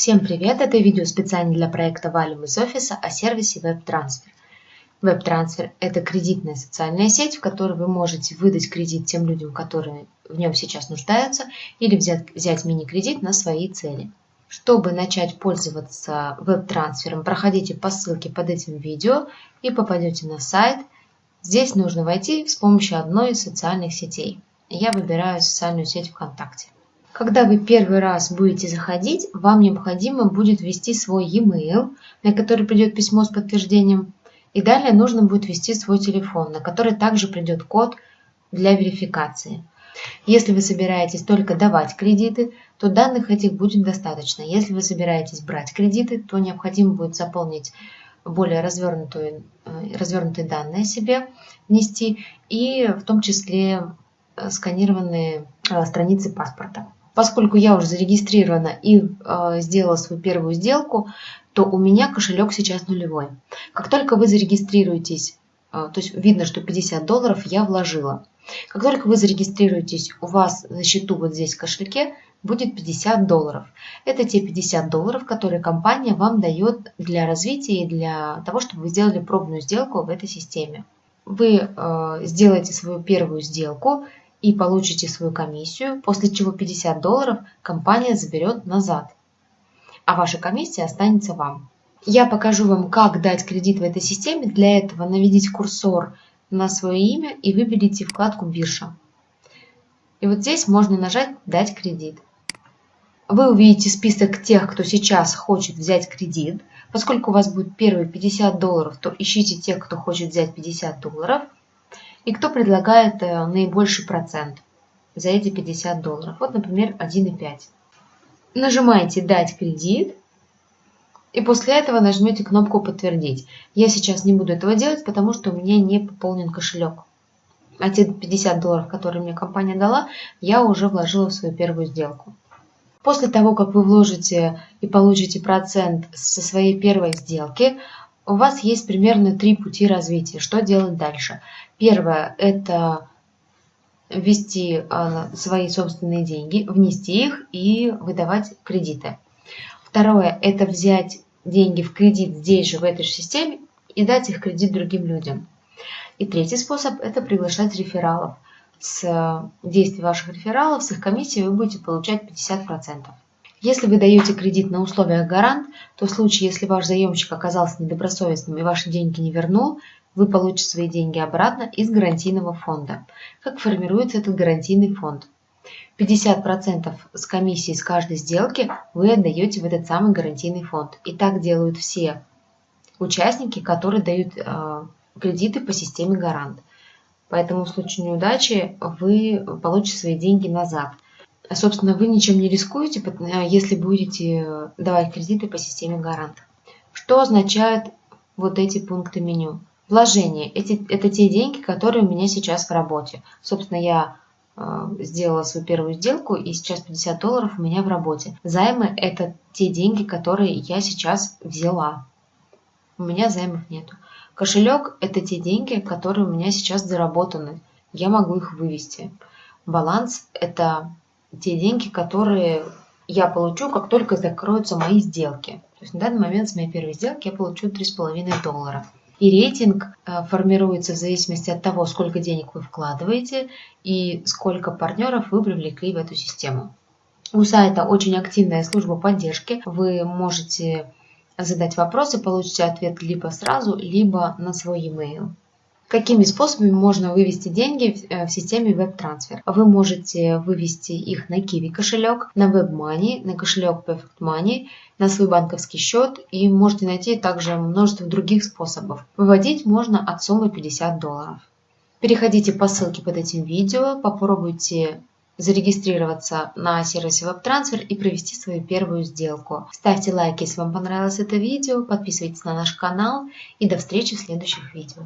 Всем привет! Это видео специально для проекта Valium из офиса о сервисе WebTransfer. WebTransfer – это кредитная социальная сеть, в которой вы можете выдать кредит тем людям, которые в нем сейчас нуждаются, или взять, взять мини-кредит на свои цели. Чтобы начать пользоваться WebTransfer, проходите по ссылке под этим видео и попадете на сайт. Здесь нужно войти с помощью одной из социальных сетей. Я выбираю социальную сеть ВКонтакте. Когда вы первый раз будете заходить, вам необходимо будет ввести свой e-mail, на который придет письмо с подтверждением, и далее нужно будет ввести свой телефон, на который также придет код для верификации. Если вы собираетесь только давать кредиты, то данных этих будет достаточно. Если вы собираетесь брать кредиты, то необходимо будет заполнить более развернутые, э, развернутые данные себе, внести, и в том числе э, сканированные э, страницы паспорта. Поскольку я уже зарегистрирована и э, сделала свою первую сделку, то у меня кошелек сейчас нулевой. Как только вы зарегистрируетесь, э, то есть видно, что 50 долларов я вложила. Как только вы зарегистрируетесь, у вас на счету вот здесь в кошельке будет 50 долларов. Это те 50 долларов, которые компания вам дает для развития и для того, чтобы вы сделали пробную сделку в этой системе. Вы э, сделаете свою первую сделку, и получите свою комиссию, после чего 50 долларов компания заберет назад, а ваша комиссия останется вам. Я покажу вам, как дать кредит в этой системе. Для этого наведите курсор на свое имя и выберите вкладку «Биржа». И вот здесь можно нажать «Дать кредит». Вы увидите список тех, кто сейчас хочет взять кредит. Поскольку у вас будет первые 50 долларов, то ищите тех, кто хочет взять 50 долларов – и кто предлагает э, наибольший процент за эти 50 долларов. Вот, например, 1,5. Нажимаете «Дать кредит» и после этого нажмете кнопку «Подтвердить». Я сейчас не буду этого делать, потому что у меня не пополнен кошелек. А те 50 долларов, которые мне компания дала, я уже вложила в свою первую сделку. После того, как вы вложите и получите процент со своей первой сделки, у вас есть примерно три пути развития. Что делать дальше? Первое – это ввести а, свои собственные деньги, внести их и выдавать кредиты. Второе – это взять деньги в кредит здесь же, в этой же системе, и дать их кредит другим людям. И третий способ – это приглашать рефералов. С действия ваших рефералов, с их комиссией вы будете получать 50%. Если вы даете кредит на условиях гарант, то в случае, если ваш заемщик оказался недобросовестным и ваши деньги не вернул, вы получите свои деньги обратно из гарантийного фонда. Как формируется этот гарантийный фонд? 50% с комиссии с каждой сделки вы отдаете в этот самый гарантийный фонд. И так делают все участники, которые дают э, кредиты по системе гарант. Поэтому в случае неудачи вы получите свои деньги назад – Собственно, вы ничем не рискуете, э, если будете давать кредиты по системе гарант. Что означают вот эти пункты меню? Вложения. Эти, это те деньги, которые у меня сейчас в работе. Собственно, я э, сделала свою первую сделку, и сейчас 50 долларов у меня в работе. Займы – это те деньги, которые я сейчас взяла. У меня займов нету. Кошелек – это те деньги, которые у меня сейчас заработаны. Я могу их вывести. Баланс – это те деньги, которые я получу, как только закроются мои сделки. То есть на данный момент с моей первой сделки я получу 3,5 доллара. И рейтинг э, формируется в зависимости от того, сколько денег вы вкладываете и сколько партнеров вы привлекли в эту систему. У сайта очень активная служба поддержки. Вы можете задать вопросы, получите ответ либо сразу, либо на свой e-mail. Какими способами можно вывести деньги в э, системе WebTransfer? Вы можете вывести их на Kiwi кошелек, на WebMoney, на кошелек Perfect Money, на свой банковский счет и можете найти также множество других способов. Выводить можно от суммы 50 долларов. Переходите по ссылке под этим видео, попробуйте зарегистрироваться на сервисе WebTransfer и провести свою первую сделку. Ставьте лайк, если вам понравилось это видео, подписывайтесь на наш канал и до встречи в следующих видео.